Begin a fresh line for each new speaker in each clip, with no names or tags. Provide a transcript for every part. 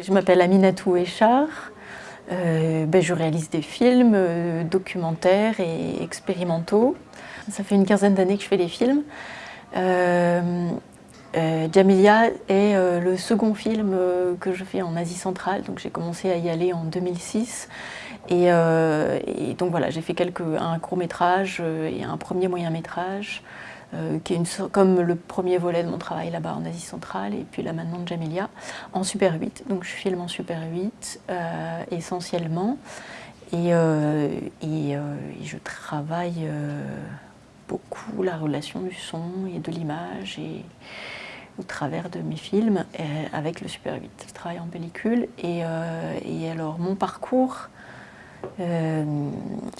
Je m'appelle Aminatou Echar. Euh, ben, je réalise des films, euh, documentaires et expérimentaux. Ça fait une quinzaine d'années que je fais des films. Euh, Jamilia est le second film que je fais en Asie centrale, donc j'ai commencé à y aller en 2006. Et, et donc voilà, j'ai fait quelques, un court métrage et un premier moyen métrage. Euh, qui est une, comme le premier volet de mon travail là-bas en Asie centrale, et puis là maintenant de Jamilia, en Super 8. Donc je filme en Super 8 euh, essentiellement, et, euh, et, je travaille beaucoup la relation du son et de l'image, et au travers de mes films, avec le Super 8. Je travaille en pellicule, et, et alors mon parcours, euh,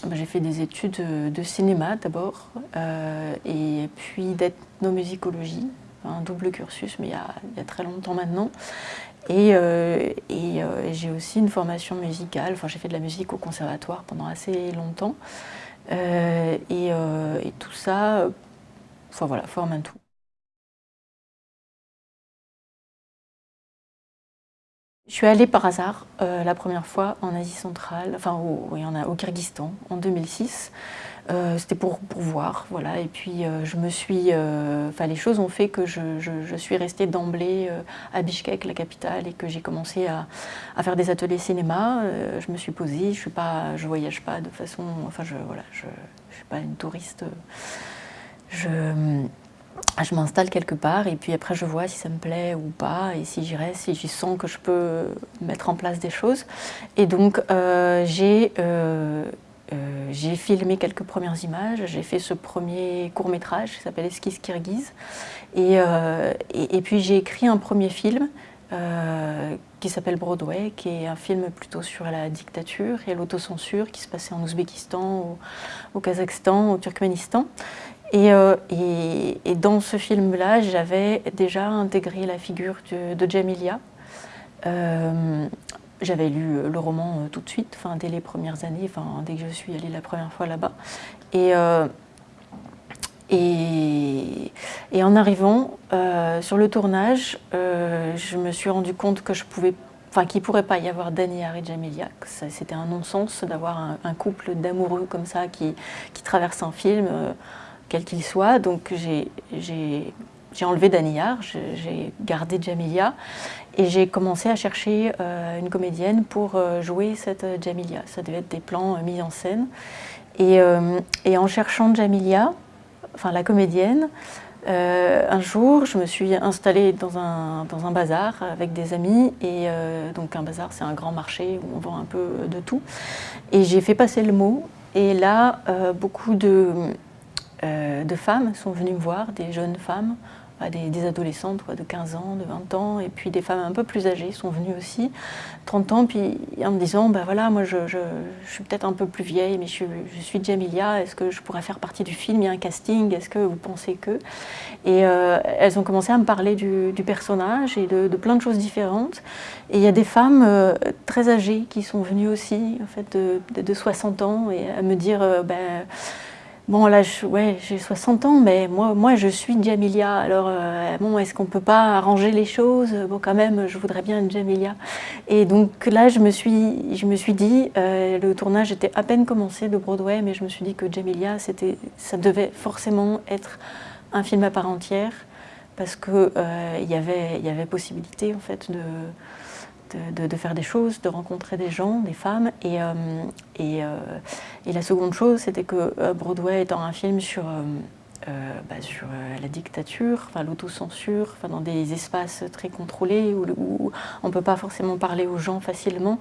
bah, j'ai fait des études de cinéma d'abord, euh, et puis d'ethnomusicologie, un double cursus, mais il y a, très longtemps maintenant. Et, euh, et j'ai aussi une formation musicale, enfin j'ai fait de la musique au conservatoire pendant assez longtemps. Et, et, tout ça, enfin voilà, forme un tout. Je suis allée par hasard euh, la première fois en Asie centrale, enfin au, au Kyrgyzstan en 2006. Euh, c'était pour, voir, voilà. Et puis euh, je me suis, enfin les choses ont fait que je, suis restée d'emblée à Bishkek, la capitale, et que j'ai commencé à, faire des ateliers cinéma. je me suis posée, je suis pas, je voyage pas de façon, enfin je, voilà, je suis pas une touriste. Je, je m'installe quelque part et puis après je vois si ça me plaît ou pas et si j'y reste, si j'y sens que je peux mettre en place des choses. Et donc euh, euh, euh, j'ai filmé quelques premières images, j'ai fait ce premier court métrage qui s'appelle Esquisse Kirghiz et, puis j'ai écrit un premier film qui s'appelle Broadway, qui est un film plutôt sur la dictature et l'autocensure qui se passait en Ouzbékistan, au Kazakhstan, au Turkménistan. Euh, et, dans ce film-là, j'avais déjà intégré la figure de, de Jamilia. Euh, j'avais lu le roman euh, tout de suite, enfin, dès les premières années, enfin, dès que je suis allée la première fois là-bas. Et, en arrivant sur le tournage, je me suis rendu compte que je pouvais enfin qu'il ne pourrait pas y avoir Daniel et Jamilia, c'était un non-sens d'avoir un, couple d'amoureux comme ça qui, qui, traverse un film quel qu'il soit. Donc j'ai enlevé Daniyar, j'ai gardé Jamilia et j'ai commencé à chercher euh, une comédienne pour euh, jouer cette Jamilia. Ça devait être des plans euh, mis en scène. Et, et, en cherchant Jamilia, enfin la comédienne, un jour, je me suis installée dans un, dans un bazar avec des amis. Et donc un bazar, c'est un grand marché où on vend un peu de tout. Et j'ai fait passer le mot. Et là, beaucoup de euh, de femmes sont venues me voir, des jeunes femmes, des, adolescentes de 15 ans, de 20 ans, et puis des femmes un peu plus âgées sont venues aussi, 30 ans, puis en me disant, ben voilà, moi je, suis peut-être un peu plus vieille, mais je, suis Jamilia, est-ce que je pourrais faire partie du film, il y a un casting, est-ce que vous pensez que? Et euh, elles ont commencé à me parler du, personnage et de, plein de choses différentes, et il y a des femmes euh, très âgées qui sont venues aussi, en fait, de, 60 ans, et à me dire, ben Bon, là, j'ai 60 ans, mais moi, moi, je suis Jamilia. Alors, euh, bon, est-ce qu'on peut pas arranger les choses? Bon, quand même, je voudrais bien une Jamilia. Et donc là, je me suis, je me suis dit, euh, le tournage était à peine commencé de Broadway, mais je me suis dit que Jamilia, ça devait forcément être un film à part entière, parce qu'il euh, y, avait, y avait possibilité, en fait, de de, faire des choses, de rencontrer des gens, des femmes. Et, euh, euh, et, la seconde chose, c'était que euh, Broadway étant un film sur, bah, sur la dictature, l'autocensure, dans des espaces très contrôlés où, on ne peut pas forcément parler aux gens facilement,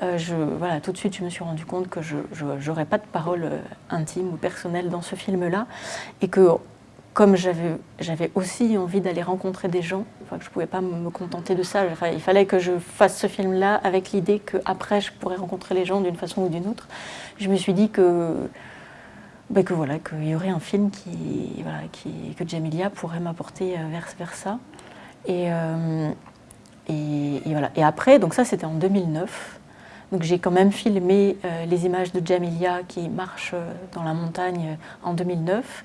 je, voilà, tout de suite je me suis rendu compte que je n'aurais pas de parole intime ou personnelle dans ce film-là et que comme j'avais aussi envie d'aller rencontrer des gens, je ne pouvais pas me contenter de ça, il fallait que je fasse ce film-là avec l'idée qu'après je pourrais rencontrer les gens d'une façon ou d'une autre. Je me suis dit que, ben que voilà, qu'il y aurait un film qui, voilà, que Jamilia pourrait m'apporter euh, vers, vers ça. Euh, et, et, voilà. et après, donc ça c'était en 2009, donc j'ai quand même filmé euh, les images de Jamilia qui marche dans la montagne en 2009.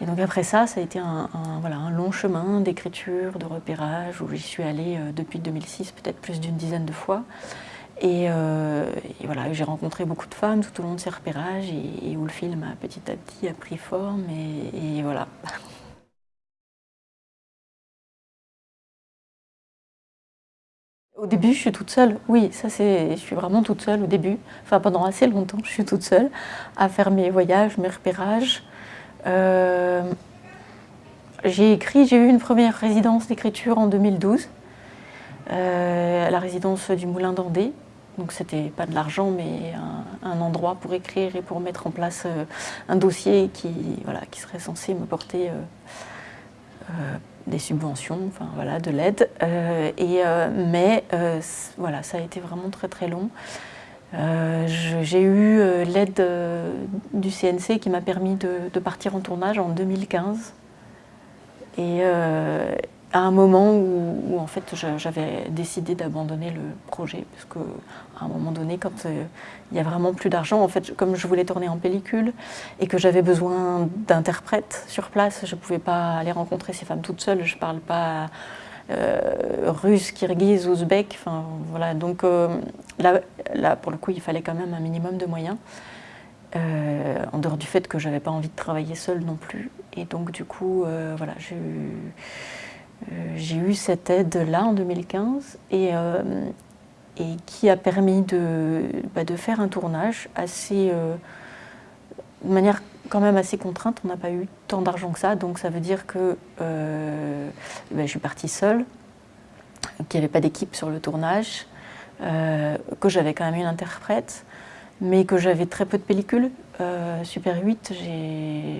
Et donc après ça, ça a été un, voilà, un long chemin d'écriture, de repérage, où j'y suis allée euh, depuis 2006, peut-être plus d'une dizaine de fois. Euh, et, voilà, j'ai rencontré beaucoup de femmes tout au long de ces repérages et, où le film a petit à petit a pris forme et, et voilà. Au début, je suis toute seule. Oui, ça c'est, je suis vraiment toute seule au début. Enfin, pendant assez longtemps, je suis toute seule à faire mes voyages, mes repérages. Euh, j'ai écrit, j'ai eu une première résidence d'écriture en 2012, euh, à la résidence du Moulin d'Andé. Donc c'était pas de l'argent, mais un, endroit pour écrire et pour mettre en place euh, un dossier qui, voilà, qui serait censé me porter des subventions, enfin voilà, de l'aide. mais voilà, ça a été vraiment très très long. Euh, j'ai eu euh, l'aide euh, du CNC qui m'a permis de, partir en tournage en 2015. Et à un moment où, en fait j'avais décidé d'abandonner le projet, parce qu'à un moment donné, quand il y a vraiment plus d'argent, en fait, comme je voulais tourner en pellicule et que j'avais besoin d'interprètes sur place, je ne pouvais pas aller rencontrer ces femmes toutes seules, je parle pas euh, russe, kirghize, ouzbek. Enfin, voilà. Donc euh, là, pour le coup, il fallait quand même un minimum de moyens. Euh, en dehors du fait que j'avais pas envie de travailler seule non plus. Et donc du coup, voilà, j'ai eu, cette aide-là en 2015 et, qui a permis de, bah, de, faire un tournage assez, de manière quand même assez contrainte, on n'a pas eu tant d'argent que ça, donc ça veut dire que euh, ben, je suis partie seule, qu'il n'y avait pas d'équipe sur le tournage, euh, que j'avais quand même une interprète, mais que j'avais très peu de pellicules. Euh, Super 8,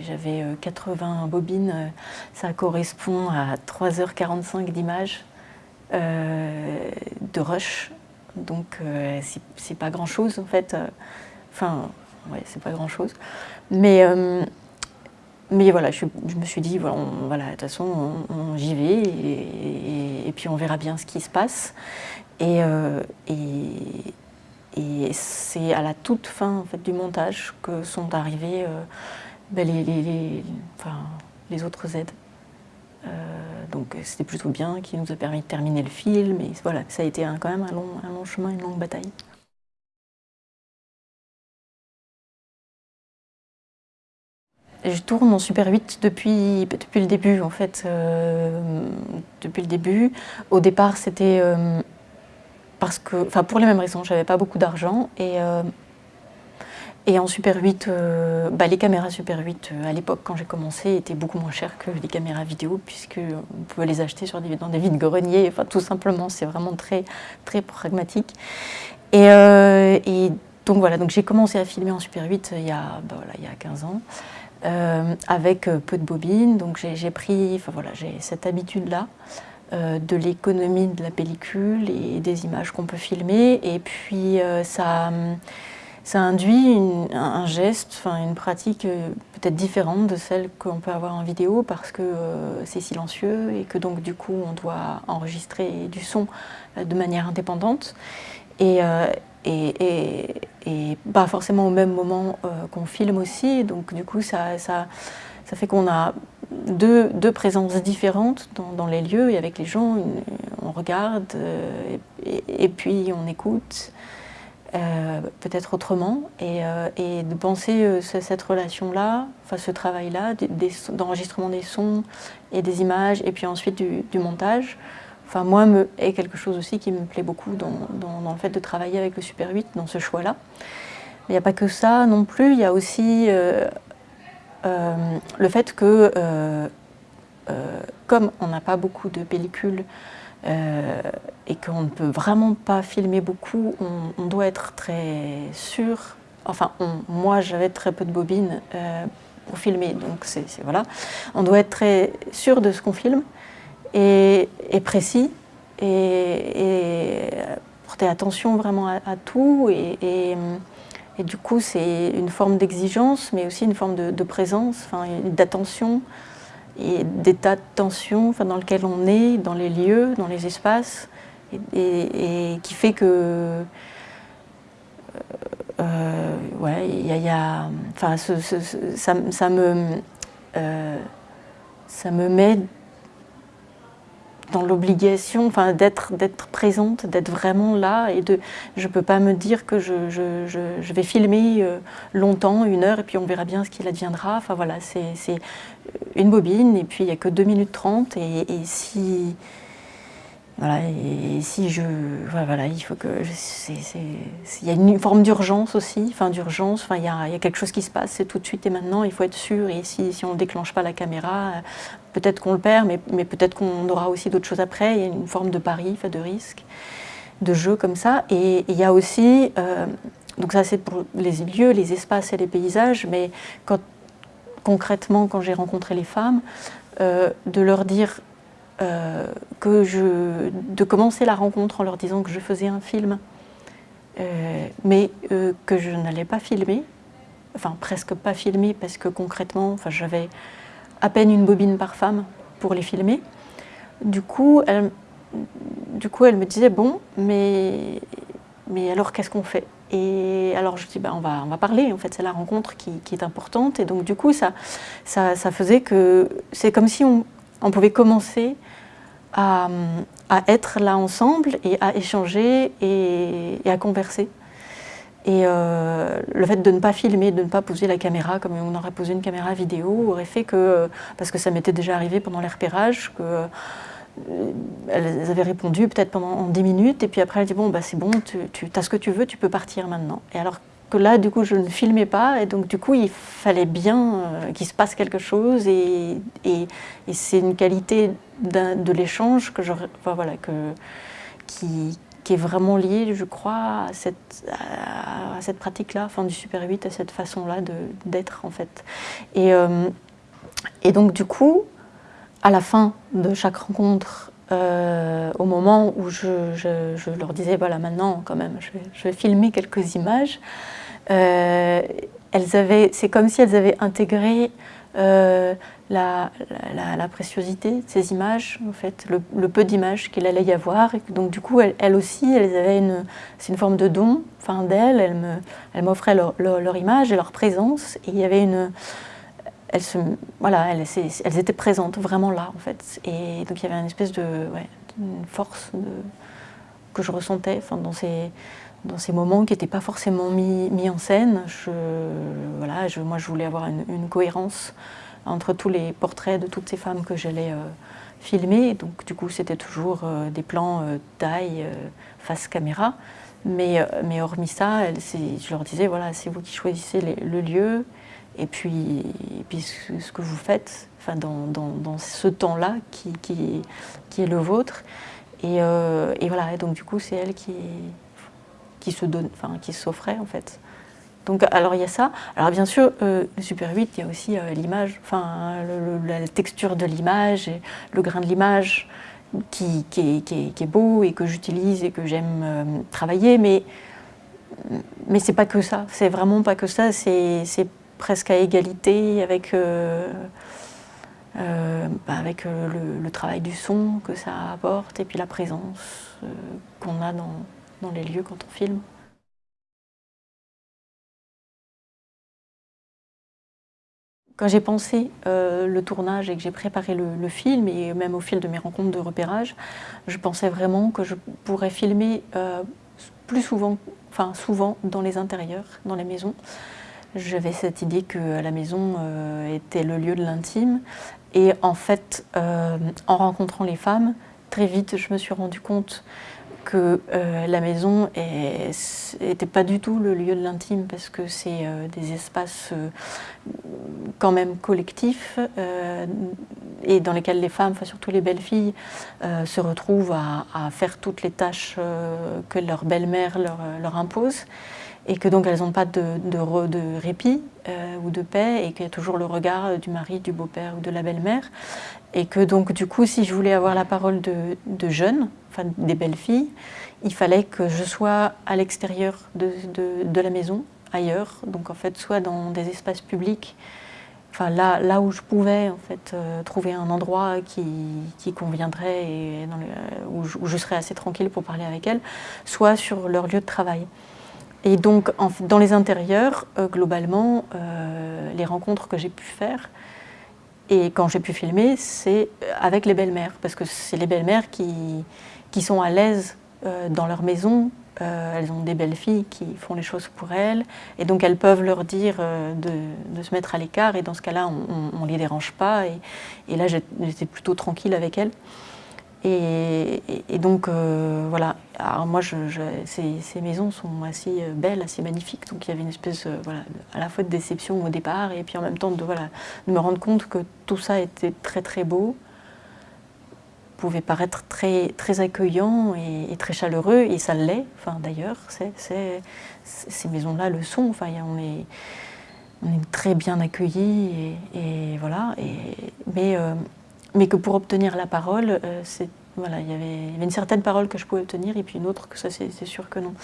j'avais 80 bobines, ça correspond à 3h45 d'images de rush, donc c'est pas grand chose en fait. Enfin, ouais, c'est pas grand chose. Mais, euh, mais voilà, je, me suis dit, voilà, voilà de toute façon, j'y vais et, puis on verra bien ce qui se passe. Et, euh, et, c'est à la toute fin en fait, du montage que sont arrivées euh, ben, les, autres aides. donc c'était plutôt bien, qui nous a permis de terminer le film. Et voilà, ça a été quand même un long chemin, une longue bataille. Je tourne en Super 8 depuis, depuis le début, en fait. Euh, depuis le début. Au départ, c'était euh, parce que, enfin, pour les mêmes raisons, j'avais pas beaucoup d'argent. Et, euh, et en Super 8, bah, les caméras Super 8, à l'époque, quand j'ai commencé, étaient beaucoup moins chères que les caméras vidéo, puisque on pouvait les acheter sur des, dans des vides-greniers. Enfin, tout simplement, c'est vraiment très, très pragmatique. Et, et donc voilà, donc j'ai commencé à filmer en Super 8 il y a, bah, voilà, il y a 15 ans. Euh, avec euh, peu de bobines. Donc j'ai pris, enfin voilà, j'ai cette habitude-là euh, de l'économie de la pellicule et des images qu'on peut filmer. Et puis ça, ça induit un geste, enfin une pratique peut-être différente de celle qu'on peut avoir en vidéo parce que c'est silencieux et que donc du coup on doit enregistrer du son de manière indépendante. Et, et, pas forcément au même moment euh, qu'on filme aussi. Donc du coup, ça, fait qu'on a deux, présences différentes dans, les lieux et avec les gens. On regarde euh, et, puis on écoute. Euh, peut-être autrement, et, de penser cette relation-là, enfin ce travail-là, d'enregistrement des, sons et des images, et puis ensuite du montage, enfin moi, me, est quelque chose aussi qui me plaît beaucoup dans, le fait de travailler avec le Super 8, dans ce choix-là. Il n'y a pas que ça non plus, il y a aussi euh, euh, le fait que, euh, comme on n'a pas beaucoup de pellicules et qu'on ne peut vraiment pas filmer beaucoup, on, doit être très sûr, enfin moi j'avais très peu de bobines pour filmer, donc c'est voilà, on doit être très sûr de ce qu'on filme, et, précis et, porter attention vraiment à, tout et, du coup c'est une forme d'exigence mais aussi une forme de, présence, enfin, d'attention et d'état de tension dans lequel on est, dans les lieux, dans les espaces et, qui fait que euh, euh, ouais, a, y a, enfin, ça, ça, me ça me met l'obligation enfin, d'être présente, d'être vraiment là. Et de, je ne peux pas me dire que je, je, vais filmer euh, longtemps, une heure, et puis on verra bien ce qu'il adviendra. Enfin voilà, c'est une bobine, et puis il n'y a que 2 minutes 30. Et, et si, voilà, et si je... Voilà, il faut que... Il y a une forme d'urgence aussi, enfin d'urgence, enfin, il, y y a quelque chose qui se passe, c'est tout de suite et maintenant, il faut être sûr, et si, si on ne déclenche pas la caméra, peut-être qu'on le perd, mais, peut-être qu'on aura aussi d'autres choses après, il y a une forme de pari, de risque, de jeu comme ça, et, il y a aussi... Euh, donc ça c'est pour les lieux, les espaces et les paysages, mais concrètement, quand j'ai rencontré les femmes, euh, de leur dire euh, que je, de commencer la rencontre en leur disant que je faisais un film, mais que je n'allais pas filmer, enfin presque pas filmer parce que concrètement, enfin, j'avais à peine une bobine par femme pour les filmer. Du coup, elle, du coup, elle me disait, bon, mais, mais alors qu'est-ce qu'on fait? Et alors je dis, ben, on, va, on va parler, en fait c'est la rencontre qui, qui, est importante. Et donc du coup, ça, ça, ça faisait que c'est comme si on, on pouvait commencer à, être là ensemble et à échanger et, à converser. Et euh, le fait de ne pas filmer, de ne pas poser la caméra comme on aurait posé une caméra vidéo aurait fait que, parce que ça m'était déjà arrivé pendant les repérages, que euh, avaient répondu peut-être pendant 10 minutes et puis après elles dit bon bah c'est bon, tu, as ce que tu veux, tu peux partir maintenant. Et alors que là, du coup, je ne filmais pas, et donc du coup, il fallait bien euh, qu'il se passe quelque chose, et, c'est une qualité de l'échange que enfin, voilà, qui, qui, est vraiment liée, je crois, à cette, à cette pratique-là, enfin du Super 8, à cette façon-là d'être, en fait. Et, euh, et donc, du coup, à la fin de chaque rencontre, euh, au moment où je, leur disais, voilà, maintenant, quand même, je vais, je vais filmer quelques images, euh, c'est comme si elles avaient intégré euh, la, la, préciosité de ces images, en fait, le, peu d'images qu'il allait y avoir. Et donc du coup, elles, aussi, elles avaient une, c'est une forme de don, enfin d'elles, elles m'offraient leur, leur, image et leur présence. Et il y avait une, elles, voilà, elles, étaient présentes, vraiment là, en fait. Et donc il y avait une espèce de force que je ressentais enfin, dans ces dans ces moments qui n'étaient pas forcément mis, mis, en scène. Je, voilà, je, moi, je voulais avoir une, cohérence entre tous les portraits de toutes ces femmes que j'allais euh, filmer. Donc, du coup, c'était toujours euh, des plans euh, taille, face caméra. Mais, mais hormis ça, je leur disais, voilà, c'est vous qui choisissez le lieu et puis, puis ce, que vous faites dans, dans, dans ce temps-là qui, qui, qui, est le vôtre. Et, et voilà, et donc du coup, c'est elle qui, qui s'offrait en fait. Donc alors il y a ça. Alors bien sûr, euh, Super 8, il y a aussi euh, l'image, enfin la texture de l'image, le grain de l'image qui, est beau et que j'utilise et que j'aime euh, travailler, mais, mais c'est pas que ça, c'est vraiment pas que ça, c'est presque à égalité avec, bah, avec le, le, travail du son que ça apporte et puis la présence qu'on a dans, dans les lieux quand on filme. Quand j'ai pensé euh, le tournage et que j'ai préparé le, film, et même au fil de mes rencontres de repérage, je pensais vraiment que je pourrais filmer euh, plus souvent, enfin souvent dans les intérieurs, dans les maisons. J'avais cette idée que la maison euh, était le lieu de l'intime. Et en fait, en rencontrant les femmes, très vite, je me suis rendu compte que euh, la maison n'était pas du tout le lieu de l'intime parce que c'est euh, des espaces euh, quand même collectifs et dans lesquels les femmes, enfin surtout les belles filles, se retrouvent à, faire toutes les tâches que leur belle-mère leur, impose et que donc elles n'ont pas de, répit ou de paix et qu'il y a toujours le regard du mari, du beau-père ou de la belle-mère et que donc du coup si je voulais avoir la parole de, jeunes, des belles filles, il fallait que je sois à l'extérieur de, la maison, ailleurs, donc en fait soit dans des espaces publics, enfin là, où je pouvais en fait euh, trouver un endroit qui, conviendrait où, je, serais assez tranquille pour parler avec elles, soit sur leur lieu de travail. Et donc dans les intérieurs, euh, globalement, euh, les rencontres que j'ai pu faire, Et quand j'ai pu filmer, c'est avec les belles-mères, parce que c'est les belles-mères qui, qui sont à l'aise dans leur maison, elles ont des belles filles qui font les choses pour elles, et donc elles peuvent leur dire de, de, se mettre à l'écart, et dans ce cas-là, on ne les dérange pas, et là j'étais plutôt tranquille avec elles. Et, donc, euh, voilà. Alors moi, ces, maisons sont assez euh, belles, assez magnifiques. Donc, il y avait une espèce, euh, voilà, à la fois de déception au départ, et puis en même temps de, voilà, de me rendre compte que tout ça était très, très beau, pouvait paraître très, très accueillant et, très chaleureux, et ça l'est, enfin, d'ailleurs. Ces maisons-là le sont. Enfin, on est, on est très bien accueillis, et, voilà. mais mais que pour obtenir la parole, euh, voilà, il y, avait, une certaine parole que je pouvais obtenir et puis une autre que ça c'est sûr que non.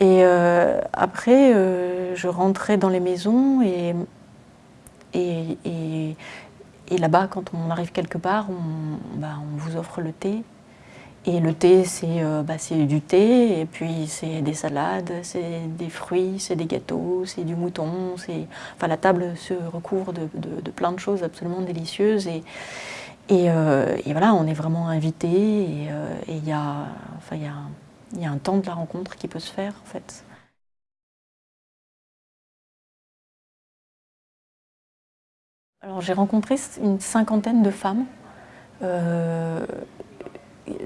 Et euh, après, euh, je rentrais dans les maisons et, et, et, là-bas, quand on arrive quelque part, on, bah, vous offre le thé. Et le thé, c'est bah, du thé, et puis c'est des salades, c'est des fruits, c'est des gâteaux, c'est du mouton. Enfin, la table se recouvre de, de, de, plein de choses absolument délicieuses. Et, euh, et, voilà, on est vraiment invité et euh, il y, a, enfin, y, a, y a un temps de la rencontre qui peut se faire en fait. Alors j'ai rencontré une cinquantaine de femmes, euh,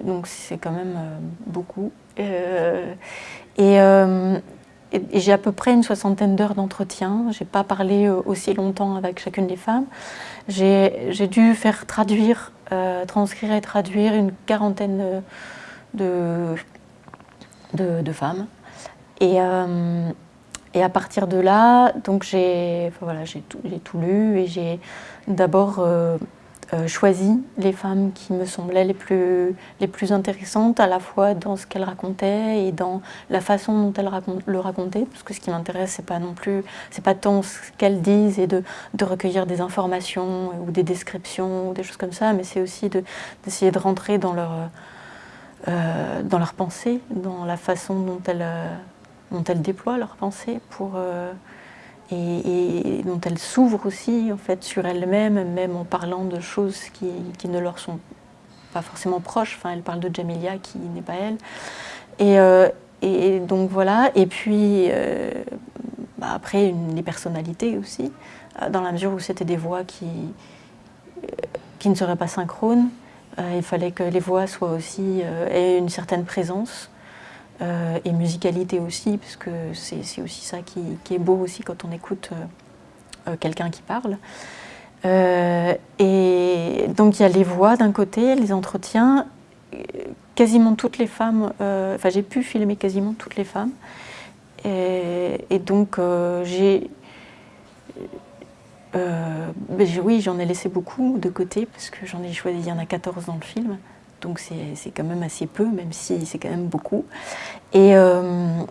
donc c'est quand même beaucoup. et, et j'ai à peu près une soixantaine d'heures d'entretien. Je n'ai pas parlé aussi longtemps avec chacune des femmes. J'ai dû faire traduire, euh, transcrire et traduire une quarantaine de, femmes. Et, euh, et, à partir de là, j'ai voilà, tout, tout, lu et j'ai d'abord euh, euh, choisi les femmes qui me semblaient les plus, les plus intéressantes, à la fois dans ce qu'elles racontaient et dans la façon dont elles le racontaient, parce que ce qui m'intéresse, c'est pas non plus, c'est pas tant ce qu'elles disent et de, de, recueillir des informations ou des descriptions ou des choses comme ça, mais c'est aussi d'essayer de, rentrer dans leur, euh, dans leur pensée, dans la façon dont elles, dont elles déploient leur pensée pour... Euh, et, dont elles s'ouvrent aussi en fait, sur elles-mêmes, même en parlant de choses qui, ne leur sont pas forcément proches. Enfin, elle parle de Jamilia qui n'est pas elle. Et, euh, donc voilà, et puis euh, bah, après les personnalités aussi, euh, dans la mesure où c'était des voix qui, qui ne seraient pas synchrones. il fallait que les voix soient aussi, aient une certaine présence. Euh, et musicalité aussi, parce que c'est aussi ça qui, est beau aussi quand on écoute euh, euh, quelqu'un qui parle. et donc il y a les voix d'un côté, les entretiens, quasiment toutes les femmes, enfin j'ai pu filmer quasiment toutes les femmes, et, donc j'ai... Ben, oui, j'en ai laissé beaucoup de côté, parce que j'en ai choisi, il y en a 14 dans le film donc c'est quand même assez peu, même si c'est quand même beaucoup. Et, euh,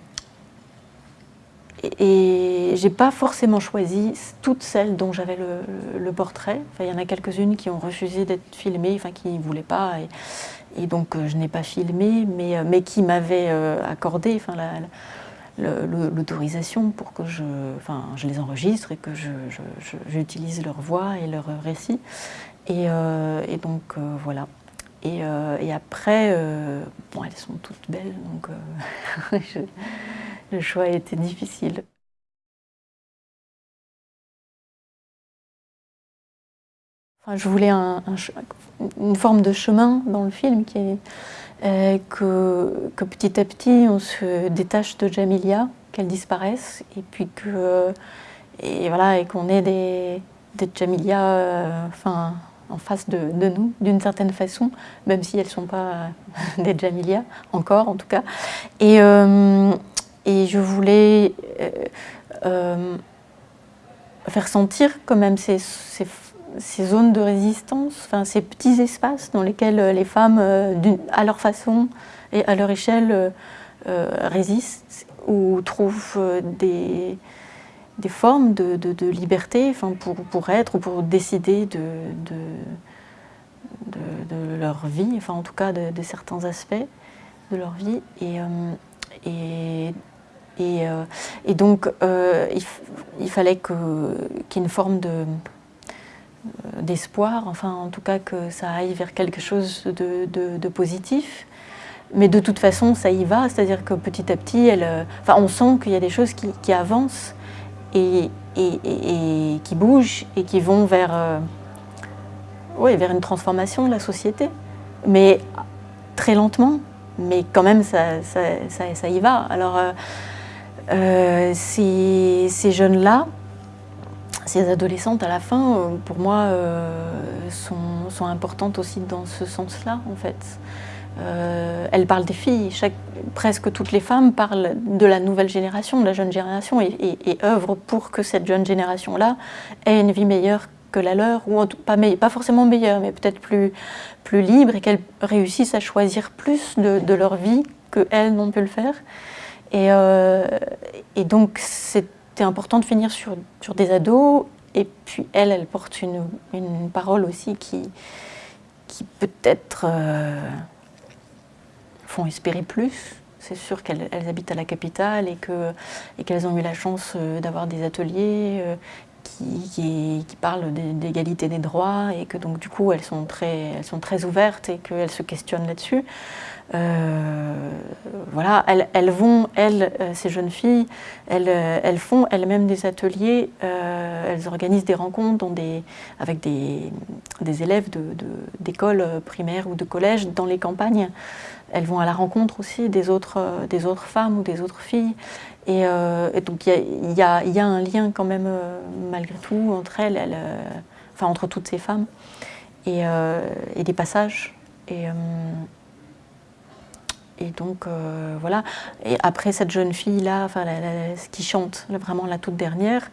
et, j'ai pas forcément choisi toutes celles dont j'avais le, portrait. Enfin, il y en a quelques-unes qui ont refusé d'être filmées, enfin qui ne voulaient pas, et, donc euh, je n'ai pas filmé, mais, euh, mais qui m'avaient accordé enfin, l'autorisation pour que je, enfin, je les enregistre et que j'utilise leur voix et leur récit. Et, et donc voilà. Euh, et, après, euh, bon, elles sont toutes belles, donc euh, le choix a été difficile. je voulais une forme de chemin dans le film qui est que, que, petit à petit on se détache de Jamilia, qu'elle disparaisse, et puis que et voilà et qu'on ait des, des Jamilia, enfin en face de, nous, d'une certaine façon, même si elles ne sont pas des Jamilia, encore en tout cas. Et, euh, je voulais euh, euh, faire sentir quand même ces, ces, zones de résistance, ces petits espaces dans lesquels les femmes, à leur façon et à leur échelle, résistent ou trouvent des des formes de, liberté pour, pour, être ou pour décider de, leur vie, enfin en tout cas de, certains aspects de leur vie. Et, euh, et, et, euh, donc euh, il, fallait qu'il y ait une forme de, d'espoir, enfin en tout cas que ça aille vers quelque chose de, positif. Mais de toute façon, ça y va, c'est-à-dire que petit à petit, elle, enfin, on sent qu'il y a des choses qui, avancent et, qui bougent et qui vont vers, oui, vers une transformation de la société. Mais très lentement, mais quand même, ça, ça, y va. Alors, euh, euh, ces, ces jeunes-là, ces adolescentes à la fin, euh, pour moi, sont, sont, importantes aussi dans ce sens-là, en fait. Elles parlent des filles, presque toutes les femmes parlent de la nouvelle génération, de la jeune génération, et, œuvrent pour que cette jeune génération-là ait une vie meilleure que la leur, ou pas, forcément meilleure, mais peut-être plus, libre et qu'elles réussissent à choisir plus de, leur vie qu'elles n'ont pu le faire. Et, euh, donc c'était important de finir sur, des ados, et puis elles, elles portent une, parole aussi qui, qui peut-être euh, font espérer plus. C'est sûr qu'elles habitent à la capitale et qu'elles ont eu la chance euh, d'avoir des ateliers qui, parlent d'égalité des droits et que donc du coup elles sont très, ouvertes et qu'elles se questionnent là-dessus. Euh, voilà, elles, vont, elles, euh, ces jeunes filles, elles, euh, font elles-mêmes des ateliers, elles organisent des rencontres avec des, élèves d'écoles de, primaires ou de collège dans les campagnes. Elles vont à la rencontre aussi des autres, autres femmes ou des autres filles. Et, donc il y, a, un lien quand même, malgré tout, entre elles, enfin entre toutes ces femmes, et, des passages. Et, donc, euh, voilà. Et après, cette jeune fille-là, enfin, ce qui chante, vraiment la toute dernière,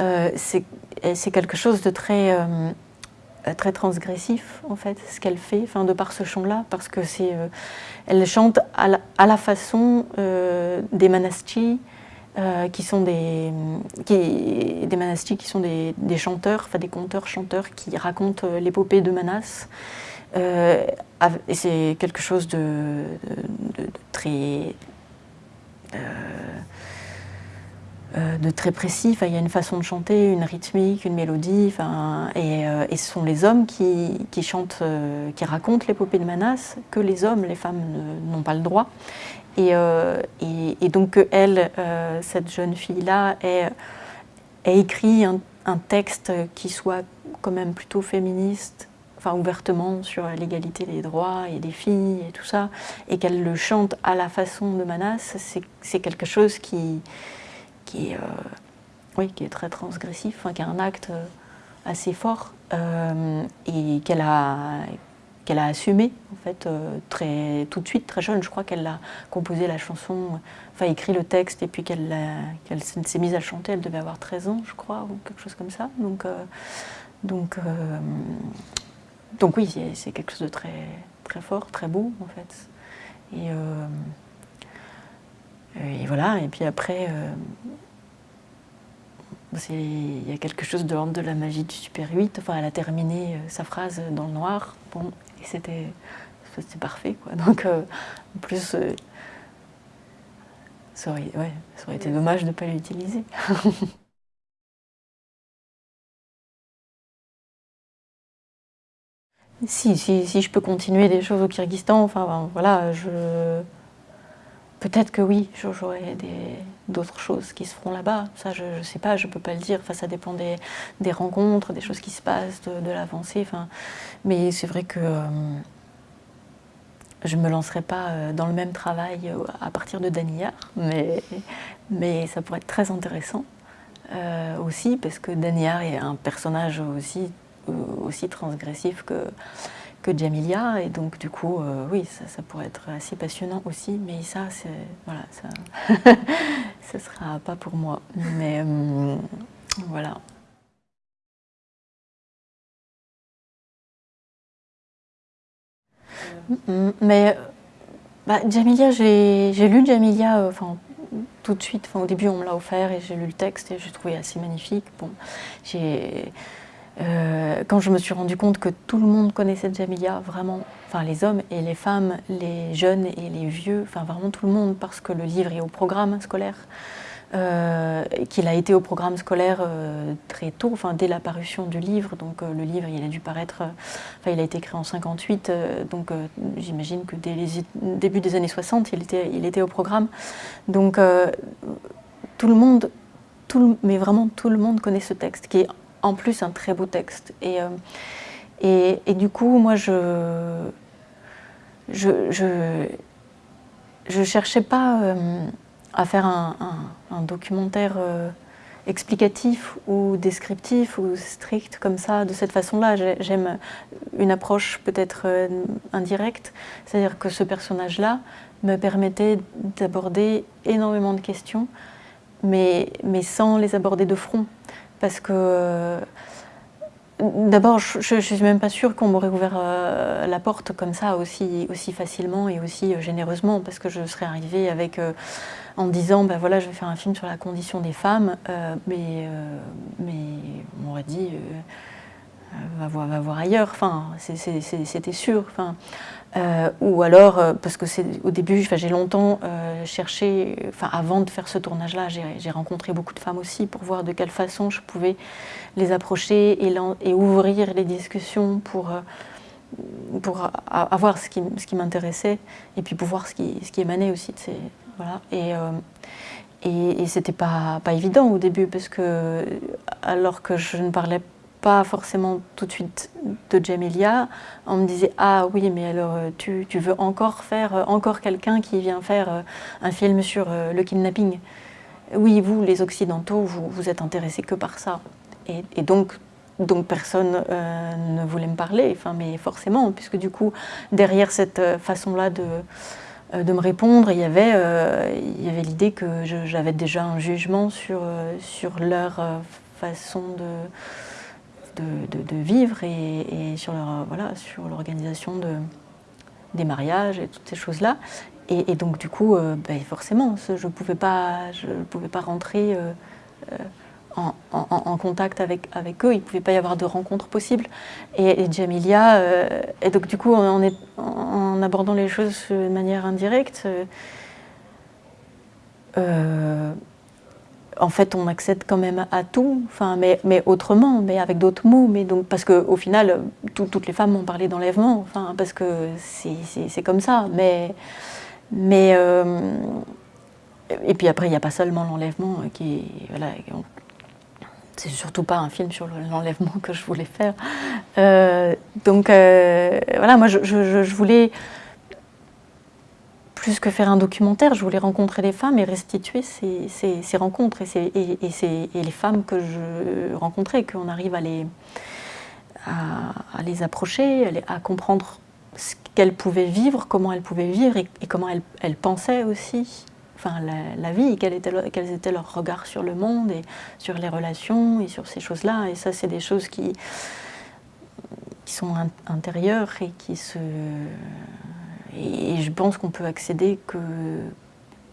euh, c'est quelque chose de très, euh, très transgressif, en fait, ce qu'elle fait, enfin, de par ce chant-là, parce que c'est... elle chante à la, façon des manastis, qui sont des, manastis qui sont des, chanteurs, enfin des conteurs-chanteurs qui racontent l'épopée de Manas. Euh, et c'est quelque chose de, très... Euh, euh, de très précis, il y a une façon de chanter, une rythmique, une mélodie, et, et, ce sont les hommes qui, chantent, qui racontent l'épopée de Manas, que les hommes, les femmes n'ont pas le droit. Et, donc elle, cette jeune fille-là, a écrit un, texte qui soit quand même plutôt féministe, ouvertement sur l'égalité des droits et des filles et tout ça, et qu'elle le chante à la façon de Manas, c'est quelque chose qui, qui, est, euh, oui, qui est très transgressif, qui a un acte euh, assez fort euh, et qu'elle a, qu'elle a assumé en fait très, tout de suite, très jeune. Je crois qu'elle a composé la chanson, enfin écrit le texte et puis qu'elle s'est mise à chanter, elle devait avoir 13 ans je crois, ou quelque chose comme ça. Donc, donc donc oui, c'est quelque chose de très, très fort, très beau en fait. Et, et voilà, et puis après, il y a quelque chose de l'ordre de la magie du Super 8. Enfin, elle a terminé euh, sa phrase dans le noir, bon, et c'était parfait quoi. Donc en plus, ça aurait, ouais, ça aurait été dommage de ne pas l'utiliser. Si, si, si, je peux continuer des choses au Kyrgyzstan, enfin voilà, je... peut-être que oui, j'aurai d'autres choses qui se feront là-bas. Ça, je ne sais pas, je ne peux pas le dire. Enfin, ça dépend des, rencontres, des choses qui se passent, de, l'avancée. Enfin, mais c'est vrai que euh, je ne me lancerai pas euh, dans le même travail euh, à partir de Daniyar, mais, mais ça pourrait être très intéressant aussi, parce que Daniyar est un personnage aussi aussi transgressif que, que Jamilia. Et donc, du coup, euh, oui, ça, pourrait être assez passionnant aussi. Mais ça, voilà, ça ne sera pas pour moi. Mais euh, voilà. Mais bah, Jamilia, j'ai lu Jamilia euh, tout de suite. Au début, on me l'a offert et j'ai lu le texte et j'ai trouvé assez magnifique. Bon, j'ai euh, quand je me suis rendu compte que tout le monde connaissait Jamilia, vraiment, enfin les hommes et les femmes, les jeunes et les vieux, enfin vraiment tout le monde, parce que le livre est au programme scolaire, euh, qu'il a été au programme scolaire euh, très tôt, enfin dès la parution du livre. Donc le livre, il a dû paraître, enfin il a été créé en 58, donc j'imagine que dès les début des années 60, il était, il était au programme. Donc tout le monde, tout mais vraiment tout le monde connaît ce texte, qui est en plus un très beau texte. Et, et, et du coup, moi, je je, je, cherchais pas euh, à faire un, documentaire euh, explicatif ou descriptif ou strict comme ça, de cette façon-là. J'aime une approche peut-être euh, indirecte, c'est-à-dire que ce personnage-là me permettait d'aborder énormément de questions, mais, mais sans les aborder de front. Parce que D'abord, je ne suis même pas sûre qu'on m'aurait ouvert euh, la porte comme ça aussi, aussi facilement et aussi euh, généreusement, parce que je serais arrivée avec, euh, en disant, ben voilà, je vais faire un film sur la condition des femmes, mais, mais on m'aurait dit, va voir, va, voir, ailleurs, enfin, c'était sûr. Enfin, euh, ou alors, euh, parce que c'est au début, j'ai longtemps euh, cherché, enfin avant de faire ce tournage-là, j'ai rencontré beaucoup de femmes aussi pour voir de quelle façon je pouvais les approcher et, ouvrir les discussions pour, pour avoir ce qui, ce qui m'intéressait et puis pour voir ce qui, ce qui émanait aussi. Voilà. Et, et, et c'était pas, pas évident au début parce que alors que je ne parlais pas pas forcément tout de suite de Jamelia, on me disait « Ah oui, mais alors euh, tu, tu veux encore faire, euh, encore quelqu'un qui vient faire euh, un film sur le kidnapping ?» Oui, vous, les Occidentaux, vous, vous êtes intéressés que par ça. Et, donc, donc personne ne voulait me parler, enfin, mais forcément, puisque du coup, derrière cette façon-là de, de me répondre, il y avait, il y avait l'idée que j'avais déjà un jugement sur, sur leur façon de de, vivre et, sur voilà, sur l'organisation de, des mariages et toutes ces choses-là. Et, donc du coup, euh, ben, forcément, je ne pouvais, pas, je pouvais pas rentrer euh, euh, en, contact avec, eux, il ne pouvait pas y avoir de rencontre possible. Et, Jamilia, et donc du coup, en, abordant les choses de manière indirecte, en fait, on accède quand même à tout, enfin, mais, autrement, mais avec d'autres mots. Mais donc, parce qu'au final, toutes les femmes m'ont parlé d'enlèvement, enfin, parce que c'est comme ça. Mais, mais euh, et puis après, il n'y a pas seulement l'enlèvement qui voilà, c'est surtout pas un film sur l'enlèvement que je voulais faire. Euh, donc euh, voilà, moi je voulais plus que faire un documentaire, je voulais rencontrer les femmes et restituer ces, ces, rencontres et, et, et, les femmes que je rencontrais, qu'on arrive à les, à, les approcher, à, comprendre ce qu'elles pouvaient vivre, comment elles pouvaient vivre et, comment elles, elles, pensaient aussi enfin, la, vie, quel était, quels étaient leurs regards sur le monde et sur les relations et sur ces choses-là. Et ça, c'est des choses qui, qui sont intérieures et qui se et, je pense qu'on peut accéder que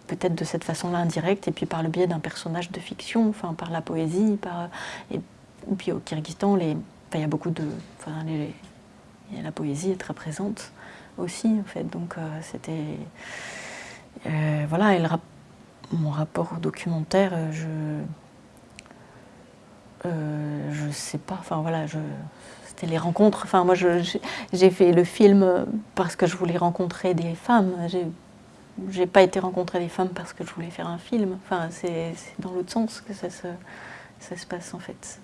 peut-être de cette façon-là indirecte, et puis par le biais d'un personnage de fiction, enfin par la poésie, par, et, puis au Kyrgyzstan, il y a beaucoup de... Enfin, la poésie est très présente aussi, en fait, donc euh, c'était... Euh, voilà, et mon rapport au documentaire, euh, je... je sais pas, enfin voilà, je, c'était les rencontres. Enfin, moi, j'ai fait le film parce que je voulais rencontrer des femmes. J'ai pas été rencontrer des femmes parce que je voulais faire un film. Enfin, c'est dans l'autre sens que ça se, ça se passe, en fait.